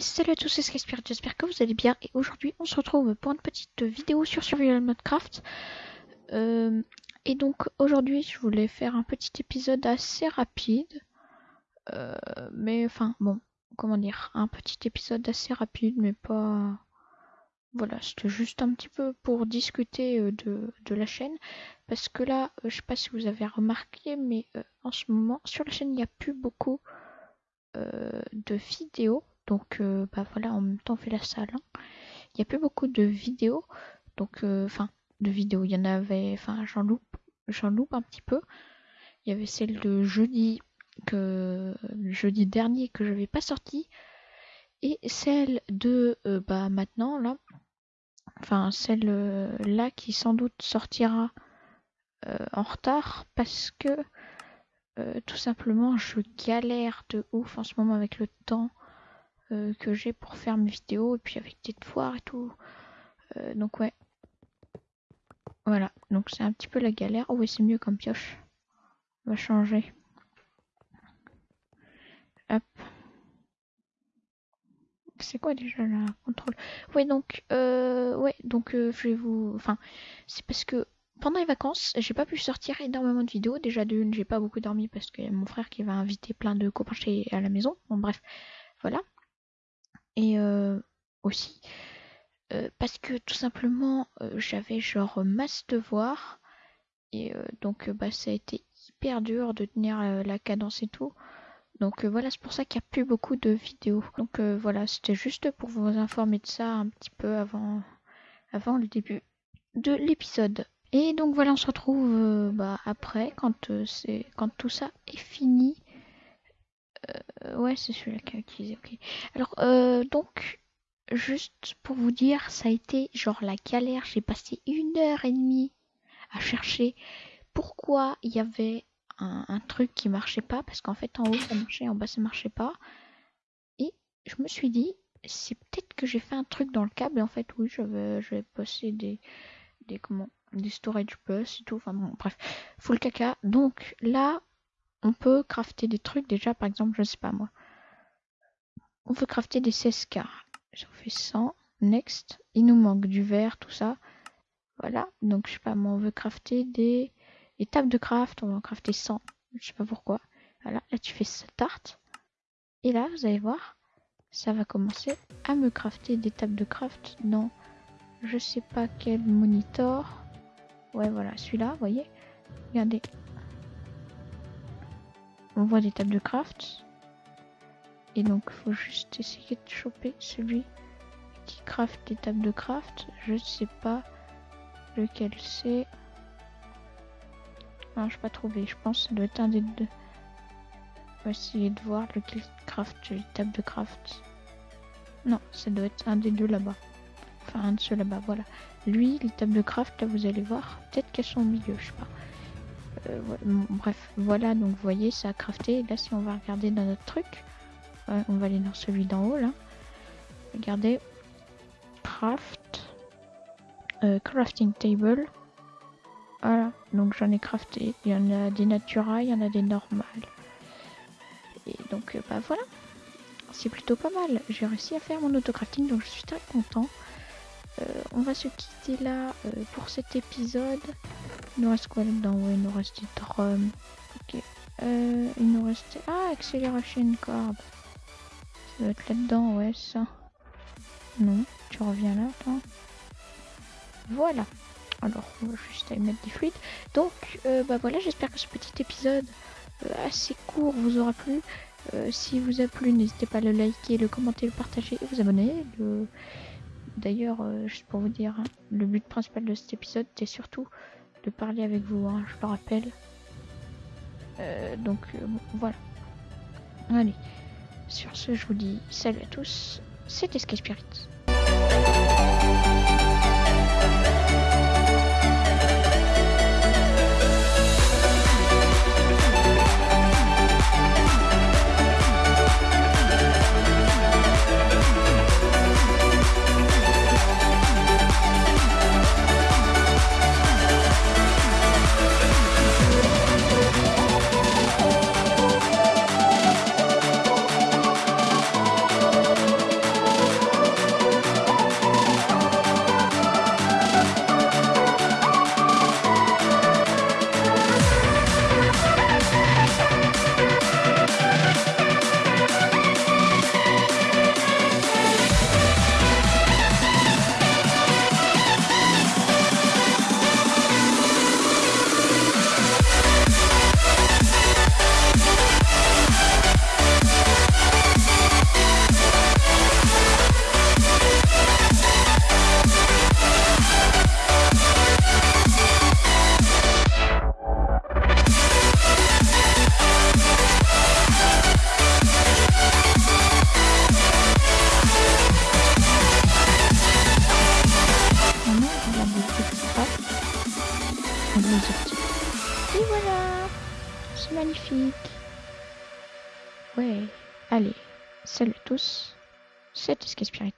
Salut à tous, c'est Skyspirit, j'espère que vous allez bien. Et aujourd'hui on se retrouve pour une petite vidéo sur Survival Minecraft. Euh, et donc aujourd'hui je voulais faire un petit épisode assez rapide, euh, mais enfin bon, comment dire, un petit épisode assez rapide mais pas... Voilà, c'était juste un petit peu pour discuter euh, de, de la chaîne, parce que là, je sais pas si vous avez remarqué, mais en ce moment sur la chaîne il n'y a plus beaucoup de vidéos donc, euh, bah voilà, en même temps, on fait la salle. hein. Il n'y a plus beaucoup de vidéos. Donc, euh, enfin, de vidéos. Il y en avait, enfin, j'en loupe, j'en loupe un petit peu. Il y avait celle de jeudi, que, jeudi dernier, que je n'avais pas sorti. Et celle de, euh, bah, maintenant, là. Enfin, celle là qui sans doute sortira en retard parce que tout simplement je galère de ouf en ce moment avec le temps euh, que j'ai pour faire mes vidéos et puis avec des devoirs et tout. Euh, donc ouais. Voilà, donc c'est un petit peu la galère. Oh oui, c'est mieux comme pioche. On va changer. Hop. C'est quoi déjà la contrôle? Ouais, donc, euh, ouais, donc je vais vous... Enfin, c'est parce que pendant les vacances, j'ai pas pu sortir énormément de vidéos. Déjà d'une, j'ai pas beaucoup dormi parce a mon frère qui va inviter plein de copains chez à la maison. Bon bref, voilà. Aussi euh, parce que tout simplement euh, j'avais genre masse devoirs et euh, donc bah ça a été hyper dur de tenir la cadence et tout. Donc voilà, c'est pour ça qu'il n'y a plus beaucoup de vidéos. Donc voilà, c'était juste pour vous informer de ça un petit peu avant avant le début de l'épisode. Et donc voilà, on se retrouve bah, après quand c'est quand tout ça est fini. Ouais, c'est celui-là qui a utilisé. Ok. Alors donc juste pour vous dire, ça a été genre la galère. J'ai passé une heure et demie à chercher pourquoi il y avait un, truc qui marchait pas parce qu'en fait en haut ça marchait, en bas ça marchait pas. Et je me suis dit c'est peut-être que j'ai fait un truc dans le câble et en fait. Oui j'avais j'avais passé des des comment des storage bus et tout. Enfin bon bref full caca. Donc là on peut crafter des trucs. Déjà par exemple je sais pas moi. On peut crafter des 16k j'en fais 100 next. Il nous manque du verre tout ça. Voilà. Donc je sais pas moi on veut crafter des tables de craft. On va en crafter 100 je sais pas pourquoi. Voilà. Là tu fais start et là vous allez voir ça va commencer à me crafter des tables de craft dans je sais pas quel monitor. Ouais, voilà, celui-là, vous voyez. Regardez. On voit des tables de craft. Et donc, faut juste essayer de choper celui qui craft des tables de craft. Je sais pas lequel c'est. Non, je pas trouvé. Je pense que ça doit être un des deux. On va essayer de voir lequel craft les tables de craft. Non, ça doit être un des deux là-bas. Enfin, un de ceux là-bas, voilà. Lui, les tables de craft, là, vous allez voir. Peut-être qu'elles sont au milieu, je sais pas. Euh, bref, voilà, donc vous voyez, ça a crafté. Et là, si on va regarder dans notre truc, on va aller dans celui d'en haut, là. Regardez. Craft. Euh, crafting table. Voilà, donc j'en ai crafté. Il y en a des naturales, il y en a des normales. Et donc, euh, bah voilà. C'est plutôt pas mal. J'ai réussi à faire mon autocrafting, donc je suis très content. Euh, on va se quitter là pour cet épisode. Il nous reste quoi là-dedans? Ouais, il nous reste des drums. Ok. Il nous reste... Ah, Acceleration Corb. Là-dedans, ouais, ça. Non, tu reviens là. Voilà. Alors, on va juste aller mettre des fluides. Donc, euh, bah voilà, j'espère que ce petit épisode euh, assez court vous aura plu. Euh, si vous a plu, n'hésitez pas à le liker, le commenter, le partager et vous abonner. Le... D'ailleurs, juste pour vous dire, hein, le but principal de cet épisode était surtout de parler avec vous, hein, je le rappelle. Donc voilà. Allez, sur ce, je vous dis salut à tous. C'était Sky Spirit. Et voilà C'est magnifique Ouais, allez, salut tous, c'est Escape Spirit.